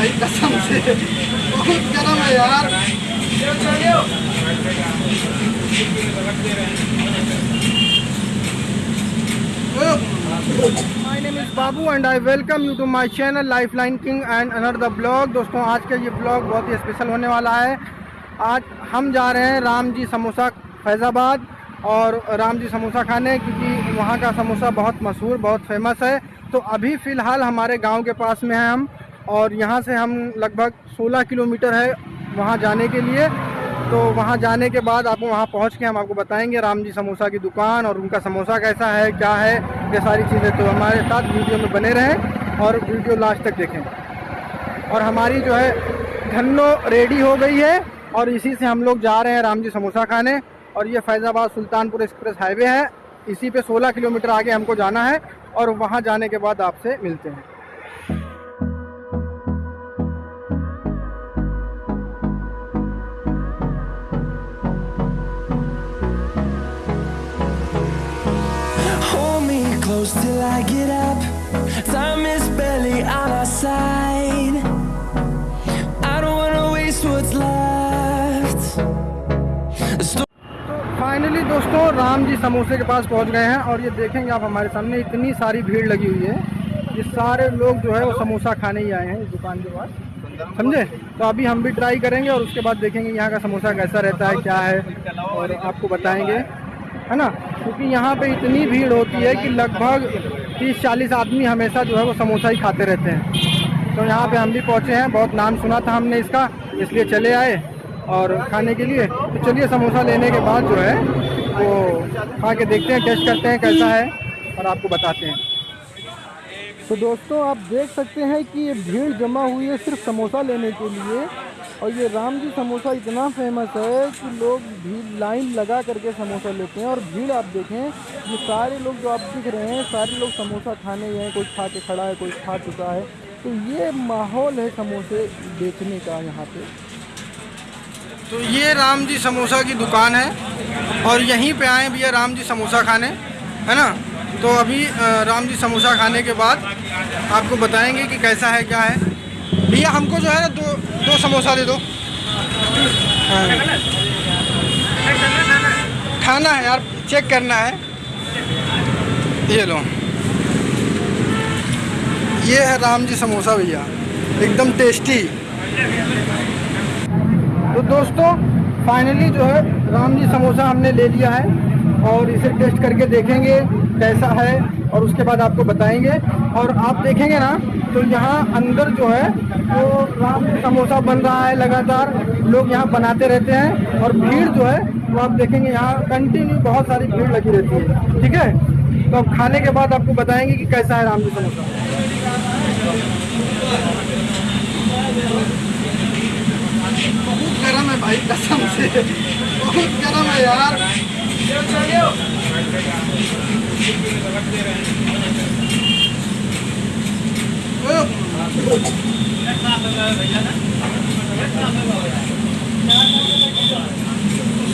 भाई कसम से बहुत गर्म है यार बाबू and I welcome you to my channel life line king and honour the blog दोस्तों, आज का ये ब्लॉग बहुत ही स्पेशल होने वाला है। आज हम जा रहे हैं राम जी समोसा फैज़ाबाद और राम जी समोसा खाने क्योंकि वहाँ का समोसा बहुत मशहूर, बहुत फ़ेमस है। तो अभी फ़िलहाल हमारे गाँव के पास में हैं हम। और यहाँ से हम लगभग 16 किलोमीटर है वहाँ जाने के लिए। तो वहाँ जाने के बाद आपको वहाँ पहुँच के हम आपको बताएँगे राम जी समोसा की दुकान और उनका समोसा कैसा है, क्या है, ये सारी चीज़ें। तो हमारे साथ वीडियो में बने रहें और वीडियो लास्ट तक देखें। और हमारी जो है धन्नो रेडी हो गई है और इसी से हम लोग जा रहे हैं राम जी समोसा खाने। और ये फैज़ाबाद सुल्तानपुर एक्सप्रेस हाईवे है। इसी पे 16 किलोमीटर आगे हमको जाना है और वहाँ जाने के बाद आपसे मिलते हैं। Close till I get up. Time is barely on our side. I don't wanna waste what's left. Sto- तो फाइनली दोस्तों, राम जी समोसे के पास पहुँच गए हैं और ये देखेंगे आप हमारे सामने, इतनी सारी भीड़ लगी हुई है ये सारे लोग जो है वो समोसा खाने ही आए हैं इस दुकान के पास समझे तो अभी हम भी ट्राई करेंगे और उसके बाद देखेंगे यहाँ का समोसा कैसा रहता है, क्या है और आपको बताएँगे है ना? क्योंकि यहाँ पे इतनी भीड़ होती है कि लगभग 30-40 आदमी हमेशा जो है वो समोसा ही खाते रहते हैं। तो यहाँ पे हम भी पहुँचे हैं। बहुत नाम सुना था हमने इसका, इसलिए चले आए और खाने के लिए। तो चलिए समोसा लेने के बाद जो है वो खा के देखते हैं, टेस्ट करते हैं कैसा है और आपको बताते हैं। तो दोस्तों, आप देख सकते हैं कि ये भीड़ जमा हुई है सिर्फ़ समोसा लेने के लिए। और ये राम जी समोसा इतना फ़ेमस है कि लोग भीड़ लाइन लगा करके समोसा लेते हैं और भीड़ आप देखें, ये सारे लोग जो आप दिख रहे हैं, सारे लोग समोसा खाने ही हैं, कोई खा के खड़ा है, कोई खा चुका है। तो ये माहौल है समोसे बेचने का यहाँ पे। तो ये राम जी समोसा की दुकान है और यहीं पे आए भैया राम जी समोसा खाने, है ना? तो अभी राम जी समोसा खाने के बाद आपको बताएँगे कि कैसा है, क्या है। भैया हमको जो है ना दो समोसा दे दो। हाँ। खाना है यार चेक करना है। ये लो। ये है राम जी समोसा भैया, एकदम टेस्टी तो दोस्तों फाइनली जो है, राम जी समोसा हमने ले लिया है और इसे टेस्ट करके देखेंगे, कैसा है और उसके बाद आपको बताएँगे। और आप देखेंगे ना तो यहाँ अंदर जो है वो राम जी समोसा बन रहा है लगातार। लोग यहाँ बनाते रहते हैं और भीड़ जो है वो आप देखेंगे यहाँ कंटिन्यू बहुत सारी भीड़ लगी रहती है। ठीक है? तो अब खाने के बाद आपको बताएँगे कि कैसा है राम जी समोसा। बहुत गर्म है भाई कसम से। बहुत गर्म है यार।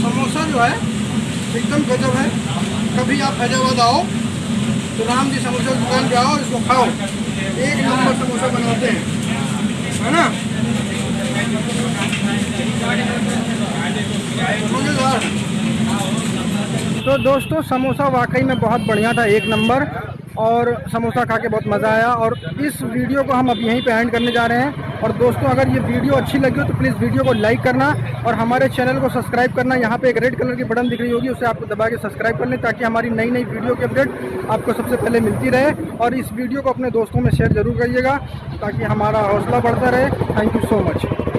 समोसा जो है, एकदम गजब है। कभी आप फैजाबाद आओ तो राम जी समोसा की दुकान पे आओ इसको खाओ। एक नंबर समोसा बनाते हैं। है ना? तो दोस्तों, समोसा वाकई में बहुत बढ़िया था, एक नंबर। और समोसा खा के बहुत मज़ा आया। और इस वीडियो को हम अब यहीं पे एंड करने जा रहे हैं। और दोस्तों, अगर ये वीडियो अच्छी लगी हो तो प्लीज़ वीडियो को लाइक करना। और हमारे चैनल को सब्सक्राइब करना। यहाँ पे एक रेड कलर की बटन दिख रही होगी, उसे आपको दबा के सब्सक्राइब कर लें, ताकि हमारी नई नई वीडियो की अपडेट आपको सबसे पहले मिलती रहे। और इस वीडियो को अपने दोस्तों में शेयर ज़रूर करिएगा, ताकि हमारा हौसला बढ़ता रहे। Thank you so much